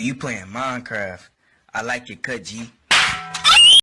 you playing Minecraft. I like your cut, G.